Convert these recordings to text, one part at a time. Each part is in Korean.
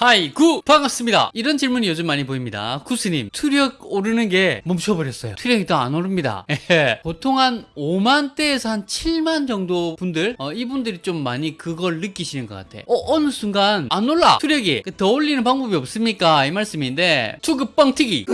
Hi 구 반갑습니다. 이런 질문이 요즘 많이 보입니다. 구스님 투력 오르는 게 멈춰버렸어요. 투력이 더 안 오릅니다. 에헤. 보통 한 5만대에서 한 7만 정도 분들 어, 이분들이 좀 많이 그걸 느끼시는 것 같아. 어, 어느 순간 안 올라. 투력이. 그더 올리는 방법이 없습니까? 이 말씀인데 투급 뻥튀기.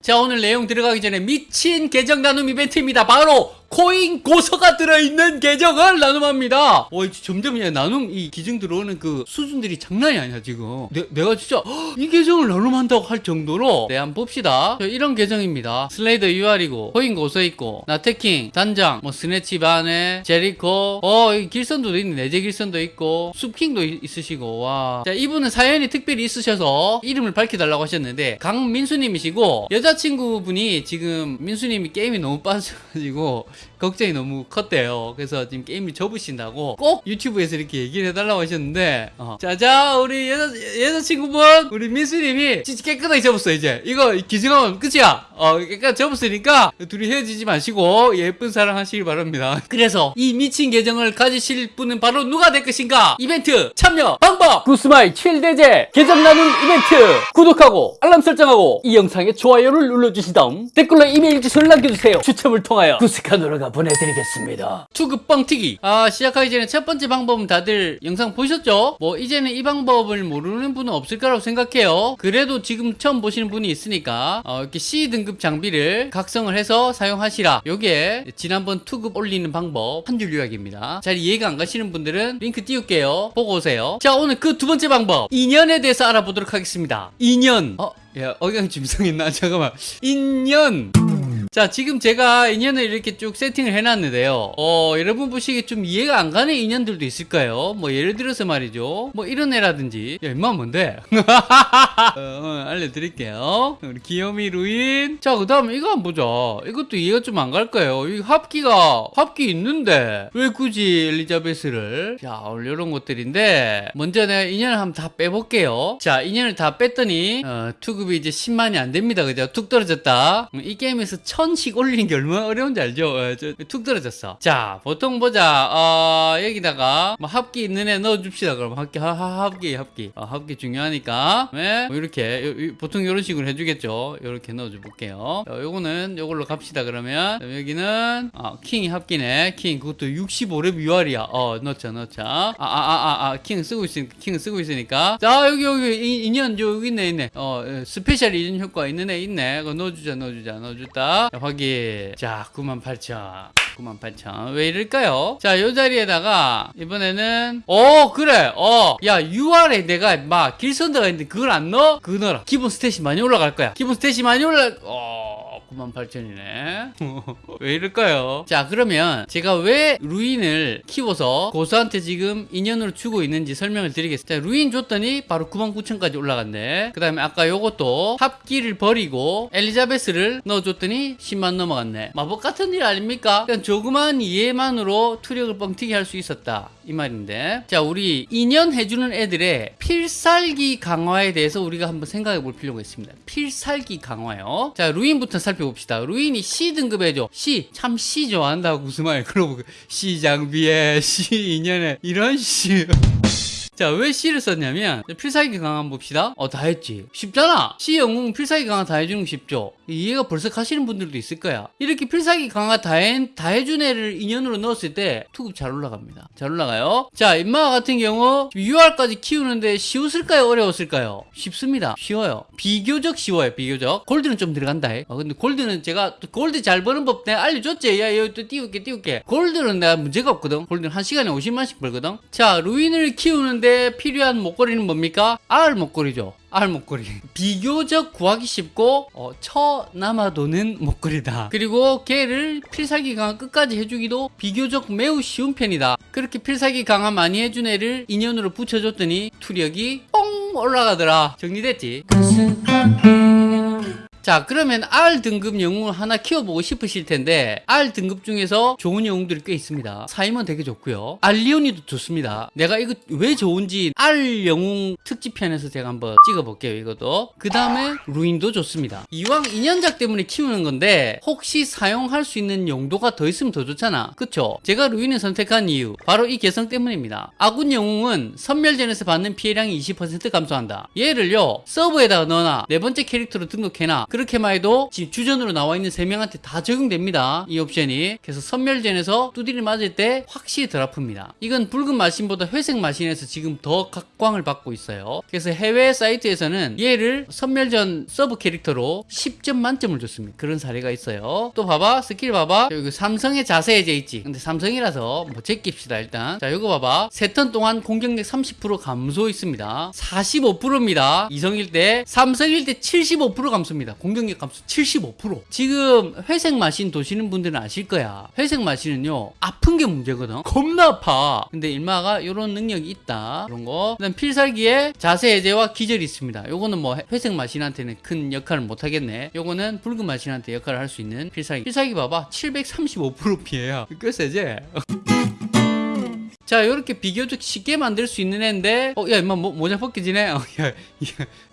자 오늘 내용 들어가기 전에 미친 계정 나눔 이벤트입니다. 바로 코인 고서가 들어있는 계정을 나눔합니다. 어, 점점 야, 나눔 이 기증 들어오는 그 수준들이 장난이 아니야 지금. 내, 내가 진짜 헉, 이 계정을 나눔한다고 할 정도로 네 한번 봅시다. 자, 이런 계정입니다. 슬레이더 UR이고 코인 고서 있고 나태킹 단장 뭐 스네치 바네 제리코 어이 길선도 있네 내재 길선도 있고 숲킹도 있- 있으시고 와. 자 이분은 사연이 특별히 있으셔서 이름을 밝혀달라고 하셨는데 강민수님이시고 여자친구분이 지금 민수님이 게임이 너무 빠져가지고 걱정이 너무 컸대요. 그래서 지금 게임을 접으신다고 꼭 유튜브에서 이렇게 얘기를 해달라고 하셨는데, 어. 자자 우리 여자 여자친구분 우리 민수님이 진짜 깨끗하게 접었어 이제 이거 기증하면 끝이야. 어 깨끗하게 접었으니까 둘이 헤어지지 마시고 예쁜 사랑 하시길 바랍니다. 그래서 이 미친 계정을 가지실 분은 바로 누가 될 것인가? 이벤트 참여 방법 구스마이 7대제 계정 나눔 이벤트 구독하고 알람 설정하고 이 영상에 좋아요를 눌러주신 다음 댓글로 이메일 주소를 남겨주세요. 추첨을 통하여 구스카노 라가 보내드리겠습니다. 투급 뻥튀기. 아 시작하기 전에 첫 번째 방법은 다들 영상 보셨죠? 뭐 이제는 이 방법을 모르는 분은 없을 거라고 생각해요. 그래도 지금 처음 보시는 분이 있으니까 어, 이렇게 C 등급 장비를 각성을 해서 사용하시라. 요게 지난번 투급 올리는 방법 한 줄 요약입니다. 잘 이해가 안 가시는 분들은 링크 띄울게요. 보고 오세요. 자 오늘 그 두 번째 방법 인연에 대해서 알아보도록 하겠습니다. 인연. 어? 야 억양 좀 이상했나? 잠깐만. 인연. 자 지금 제가 인연을 이렇게 쭉 세팅을 해놨는데요. 어 여러분 보시기에 좀 이해가 안 가는 인연들도 있을까요? 뭐 예를 들어서 말이죠. 뭐 이런 애라든지. 야 임마 뭔데? 어, 어, 알려드릴게요. 우리 귀요미 루인. 자그 다음에 이거 한번 보자. 이것도 이해가 좀 안 갈 거예요? 이 합기가 합기 있는데 왜 굳이 엘리자베스를? 자 이런 것들인데 먼저 내가 인연을 한번 다 빼볼게요. 자 인연을 다 뺐더니 어, 투급이 이제 10만이 안 됩니다. 그죠? 툭 떨어졌다. 음, 이 게임에서 천씩 올리는 게 얼마나 어려운지 알죠? 어, 저, 툭 떨어졌어. 자 보통 보자. 어, 여기다가 뭐 합기 있는 애 넣어줍시다. 그럼 합기 하, 하, 합기 합기. 어, 합기 중요하니까. 네? 뭐 이렇게 요- 요- 보통 이런 식으로 해주겠죠? 이렇게 넣어줘 볼게요. 어, 요거는 요걸로 갑시다 그러면. 여기는 어, 킹이 합기네. 킹 그것도 65렙 UR이야. 어 넣자 넣자. 아아아 아킹 쓰고 있으니까 킹 쓰고 있으니까. 자 여기 여기 이- 인연 저 여기 있네 있네. 어 에, special 인연 효과 있는 애 있네. 그거 넣어주자 넣어주자 넣어줬다 자, 확인 자 98,000 98,000. 왜 이럴까요? 자, 요 자리에다가, 이번에는, 어, 그래, 어, 야, UR에 내가, 막, 길선더가 있는데 그걸 안 넣어? 그거 넣어라. 기본 stat이 많이 올라갈 거야. 기본 stat이 많이 올라, 어, 98,000이네. 왜 이럴까요? 자, 그러면 제가 왜 루인을 키워서 고서한테 지금 인연으로 주고 있는지 설명을 드리겠습니다. 자, 루인 줬더니 바로 99,000까지 올라갔네. 그 다음에 아까 요것도 합기를 버리고 엘리자베스를 넣어줬더니 10만 넘어갔네. 마법 같은 일 아닙니까? 그냥 조그만 이해만으로 투력을 뻥튀기 할 수 있었다. 이 말인데. 자, 우리 인연 해주는 애들의 필살기 강화에 대해서 우리가 한번 생각해 볼 필요가 있습니다. 필살기 강화요. 자, 루인부터 살펴 봅시다. 루인이 C 등급에죠. C. 참 C 좋아한다고 구스마일. 그러고 C 장비에 C 인연에 이런 C. 자, 왜 C를 썼냐면, 필살기 강화 한번 봅시다. 어, 다 했지. 쉽잖아. C 영웅 필살기 강화 다 해주는 거 쉽죠. 이해가 벌써 가시는 분들도 있을 거야. 이렇게 필살기 강화 다, 해, 다 해준 애를 인연으로 넣었을 때, 투급 잘 올라갑니다. 잘 올라가요. 자, 인마 같은 경우, UR까지 키우는데 쉬웠을까요? 어려웠을까요? 쉽습니다. 쉬워요. 비교적 쉬워요. 비교적. 골드는 좀 들어간다. 해. 어, 근데 골드는 제가, 또 골드 잘 버는 법 내가 알려줬지. 야, 여기 또 띄울게, 띄울게. 골드는 내가 문제가 없거든. 골드는 한 시간에 50만씩 벌거든. 자, 루인을 키우는데 필요한 목걸이는 뭡니까? R 목걸이죠. R 목걸이. 비교적 구하기 쉽고, 어, 처 남아도는 목걸이다. 그리고 걔를 필살기 강화 끝까지 해주기도 비교적 매우 쉬운 편이다. 그렇게 필살기 강화 많이 해준 애를 인연으로 붙여줬더니 투력이 뻥 올라가더라. 정리됐지? 자 그러면 R 등급 영웅을 하나 키워보고 싶으실 텐데 R 등급 중에서 좋은 영웅들이 꽤 있습니다. 사이먼 되게 좋고요. 알리오니도 좋습니다. 내가 이거 왜 좋은지 R 영웅 특집편에서 제가 한번 찍어볼게요 이것도. 그 다음에 루인도 좋습니다. 이왕 인연작 때문에 키우는 건데 혹시 사용할 수 있는 용도가 더 있으면 더 좋잖아. 그쵸? 제가 루인을 선택한 이유 바로 이 개성 때문입니다. 아군 영웅은 섬멸전에서 받는 피해량이 20% 감소한다. 얘를요 서브에다가 넣어놔. 네 번째 캐릭터로 등록해놔 그렇게만 해도 지금 주전으로 나와 있는 3명한테 다 적용됩니다. 이 옵션이. 그래서 섬멸전에서 두드리 맞을 때 확실히 덜 아픕니다. 이건 붉은 마신보다 회색 마신에서 지금 더 각광을 받고 있어요. 그래서 해외 사이트에서는 얘를 섬멸전 서브 캐릭터로 10점 만점을 줬습니다. 그런 사례가 있어요. 또 봐봐. 스킬 봐봐. 여기 삼성의 자세해제 있지. 근데 삼성이라서 뭐 제낍시다 일단. 자 이거 봐봐. 세 턴 동안 공격력 30% 감소 있습니다. 45%입니다. 이성일 때 삼성일 때 75% 감소입니다 공격력 감소 75% 지금 회색 마신 도시는 분들은 아실 거야. 회색 마신은요 아픈 게 문제거든. 겁나 아파. 근데 일마가 이런 능력이 있다. 그런 거. 그다음 필살기에 자세 해제와 기절이 있습니다. 요거는 뭐 회색 마신한테는 큰 역할을 못 하겠네. 요거는 붉은 마신한테 역할을 할 수 있는 필살기. 필살기 봐봐. 735% 피해야. 꽤 세지 자, 이렇게 비교적 쉽게 만들 수 있는 애인데, 어, 야, 임마, 모, 모자 벗기지네? 어, 야, 야,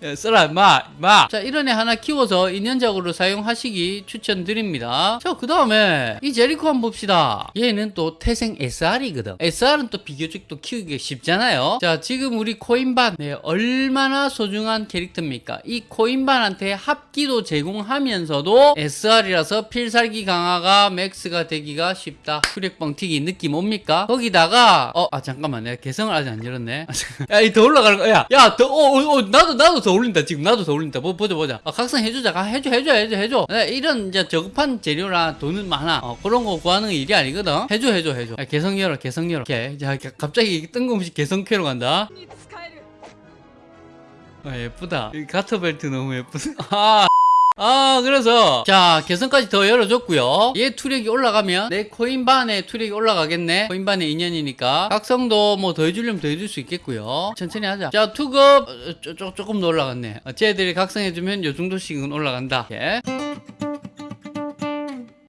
야, 써라, 임마, 임마. 자, 이런 애 하나 키워서 인연작으로 사용하시기 추천드립니다. 자, 그 다음에, 이 제리코 한번 봅시다. 얘는 또 태생 SR이거든. SR은 또 비교적 또 키우기가 쉽잖아요. 자, 지금 우리 코인반, 네, 얼마나 소중한 캐릭터입니까? 이 코인반한테 합기도 제공하면서도 SR이라서 필살기 강화가 max가 되기가 쉽다. 투력 뻥튀기 느낌 옵니까? 거기다가, 어 아 잠깐만. 내가 개성을 아직 안 열었네. 아, 야이 더 올라가는 거야 야더 어, 어, 어, 나도 나도 더 올린다. 지금 나도 더 올린다. 뭐, 보자 보자. 아, 각성 해주자. 아, 해줘 해줘 해줘 해줘. 네, 이런 이제 저급한 재료나 돈은 많아. 어, 그런 거 구하는 일이 아니거든. 해줘 해줘 해줘. 야, 개성 열어 개성 열어. 오케이. 자 갑자기 뜬금없이 개성캐로 간다. 아, 예쁘다. 이 가터 벨트 너무 예쁘다. 아. 아 그래서 자 개성까지 더 열어줬고요. 얘 투력이 올라가면 내 코인반의 투력이 올라가겠네. 코인반의 인연이니까. 각성도 뭐 더 해주려면 더 해줄 수 있겠고요. 천천히 하자. 자 투급 어, 쪼, 쪼, 조금 더 올라갔네. 어, 쟤들이 각성해주면 요 정도씩은 올라간다. 예.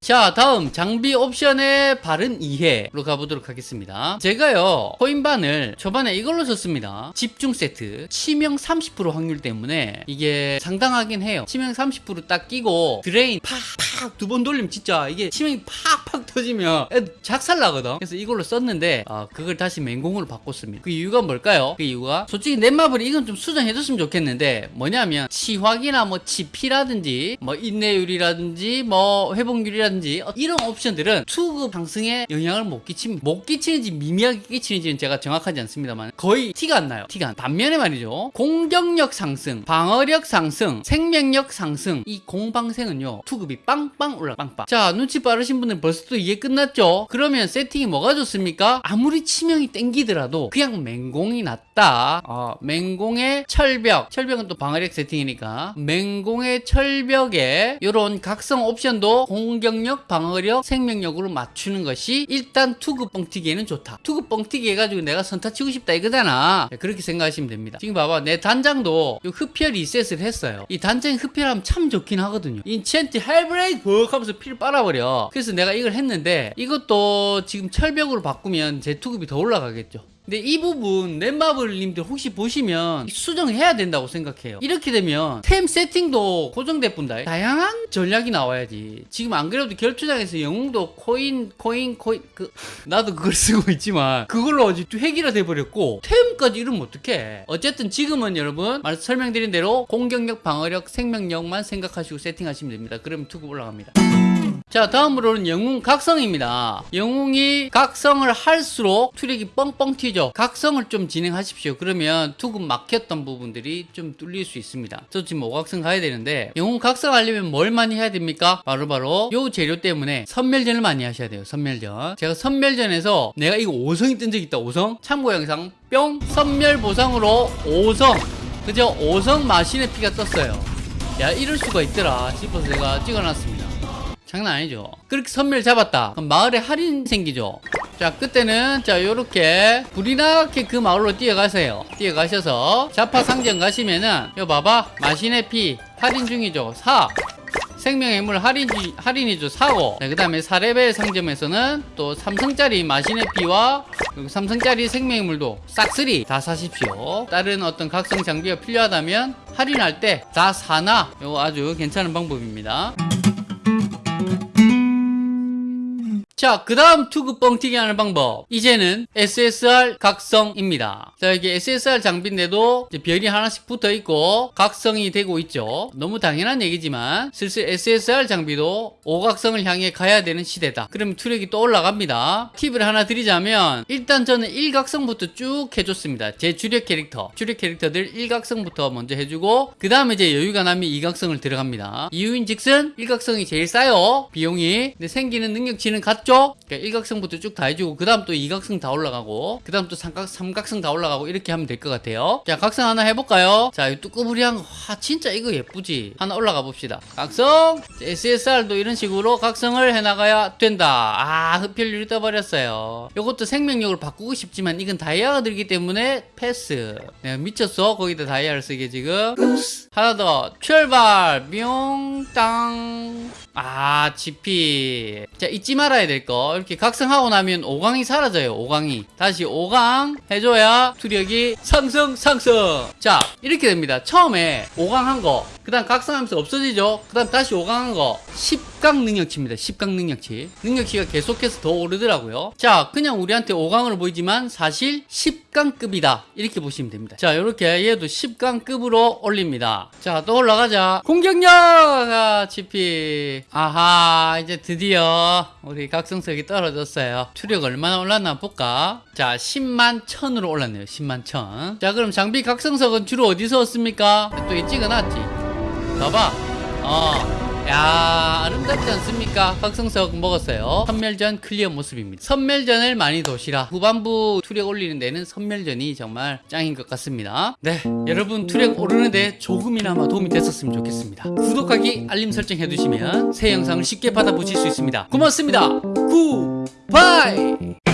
자 다음 장비 옵션의 바른 이해로 가보도록 하겠습니다. 제가요 코인반을 초반에 이걸로 썼습니다. 집중 세트. 치명 30% 확률 때문에 이게 상당하긴 해요. 치명 30%딱 끼고 드레인 팍 팍 두 번 돌리면 진짜 이게 치명이 팍팍 터지면 작살 나거든. 그래서 이걸로 썼는데 아, 그걸 다시 맹공으로 바꿨습니다. 그 이유가 뭘까요? 그 이유가 솔직히 넷마블이 이건 좀 수정해줬으면 좋겠는데 뭐냐면 치확이나 뭐 치피라든지 뭐 인내율이라든지 뭐 회복률이라든지 어, 이런 옵션들은 투급 상승에 영향을 못 끼치면 못 끼치는지 미미하게 끼치는지는 제가 정확하지 않습니다만 거의 티가 안 나요. 티가 안 반면에 말이죠. 공격력 상승 방어력 상승 생명력 상승 이 공방생은요 투급이 빵빵 올라 빵빵. 자 눈치 빠르신 분들 벌써 또 이해 끝났죠? 그러면 세팅이 뭐가 좋습니까? 아무리 치명이 땡기더라도 그냥 맹공이 낫다. 어, 맹공의 철벽. 철벽은 또 방어력 세팅이니까. 맹공의 철벽에 이런 각성 옵션도 공격력 방어력 생명력으로 맞추는 것이 일단 투급 뻥튀기에는 좋다. 투급 뻥튀기 해가지고 내가 선타 치고 싶다 이거잖아. 네, 그렇게 생각하시면 됩니다. 지금 봐봐. 내 단장도 요 흡혈 리셋을 했어요. 이 단장 흡혈하면 참 좋긴 하거든요. enchant 헬브레이 드벅 하면서 피를 빨아버려. 그래서 내가 이걸 했는데 이것도 지금 철벽으로 바꾸면 제 투급이 더 올라가겠죠 근데 이 부분 넷마블님들 혹시 보시면 수정해야 된다고 생각해요. 이렇게 되면 템 세팅도 고정될 뿐다. 다양한 전략이 나와야지. 지금 안 그래도 결투장에서 영웅도 코인 코인 코인 그 나도 그걸 쓰고 있지만 그걸로 아주 획일화 돼버렸고 템까지 이러면 어떡해? 어쨌든 지금은 여러분 말 설명드린 대로 공격력 방어력 생명력만 생각하시고 세팅하시면 됩니다. 그러면 투급 올라갑니다 자 다음으로는 영웅 각성입니다. 영웅이 각성을 할수록 투력이 뻥뻥 튀죠. 각성을 좀 진행하십시오. 그러면 투급 막혔던 부분들이 좀 뚫릴 수 있습니다. 저 지금 5각성 가야 되는데 영웅 각성하려면 뭘 많이 해야 됩니까? 바로 바로 요 재료 때문에 선멸전을 많이 하셔야 돼요 선멸전. 제가 선멸전에서 내가 이거 5성이 뜬 적 있다. 5성? 참고 영상. 뿅! 선멸 보상으로 5성. 그죠 5성 마신의 피가 떴어요. 야 이럴 수가 있더라 싶어서 제가 찍어놨습니다 장난 아니죠. 그렇게 선멸 잡았다. 그럼 마을에 할인 생기죠. 자 그때는 자 요렇게 불이 나게 그 마을로 뛰어가세요. 뛰어가셔서 자파 상점 가시면은 요 봐봐. 마신의 피 할인 중이죠. 사. 생명의 물 할인, 할인이죠. 사고. 네, 그 다음에 4레벨 상점에서는 또 삼성짜리 마신의 피와 그리고 삼성짜리 생명의 물도 싹쓸이 다 사십시오. 다른 어떤 각성 장비가 필요하다면 할인할 때 다 사나 이거 아주 괜찮은 방법입니다 자, 그 다음 투구 뻥튀기 하는 방법. 이제는 SSR 각성입니다. 자, 이게 SSR 장비인데도 별이 하나씩 붙어 있고 각성이 되고 있죠. 너무 당연한 얘기지만 슬슬 SSR 장비도 오각성을 향해 가야 되는 시대다. 그러면 투력이 또 올라갑니다. 팁을 하나 드리자면 일단 저는 일각성부터 쭉 해줬습니다. 제 주력 캐릭터, 주력 캐릭터들 일각성부터 먼저 해주고 그 다음에 이제 여유가 나면 이각성을 들어갑니다. 이유인 즉슨 일각성이 제일 싸요. 비용이. 근데 생기는 능력치는 같죠? 그러니까 일각성부터 쭉 다 해주고 그 다음 또 이각성 다 올라가고 그 다음 또 삼각, 삼각성 다 올라가고 이렇게 하면 될 것 같아요. 자 각성 하나 해볼까요? 자거 와, 진짜 이거 예쁘지? 하나 올라가 봅시다. 각성! SSR도 이런 식으로 각성을 해나가야 된다. 아 흡혈률이 떠버렸어요. 이것도 생명력을 바꾸고 싶지만 이건 다이아가 들기 때문에 패스. 내가 미쳤어 거기다 다이아를 쓰게 지금. 하나 더 출발 뿅땅 아 GP 자 잊지 말아야 될 거. 이렇게 각성하고 나면 5강이 사라져요 5강이. 다시 5강 해줘야 투력이 상승 상승. 자 이렇게 됩니다. 처음에 5강 한 거그 다음 각성하면서 없어지죠. 그 다음 다시 5강 한거. 10강 능력치입니다. 10강 능력치. 능력치가 계속해서 더 오르더라고요. 자 그냥 우리한테 5강으로 보이지만 사실 10강급이다. 이렇게 보시면 됩니다. 자 이렇게 얘도 10강급으로 올립니다. 자 또 올라가자. 공격력! 아, GP 아하 이제 드디어 우리 각성석이 떨어졌어요. 투력 얼마나 올랐나 볼까? 자 10만 천으로 올랐네요. 10만 천자 그럼 장비 각성석은 주로 어디서 얻습니까? 또 이 찍어놨지. 봐봐. 어 야 아름답지 않습니까? 각성석 먹었어요. 선멸전 클리어 모습입니다. 선멸전을 많이 도시라. 후반부 투력 올리는 데는 선멸전이 정말 짱인 것 같습니다. 네 여러분 투력 오르는데 조금이나마 도움이 됐었으면 좋겠습니다. 구독하기 알림 설정 해두시면 새 영상을 쉽게 받아보실 수 있습니다. 고맙습니다. 굿바이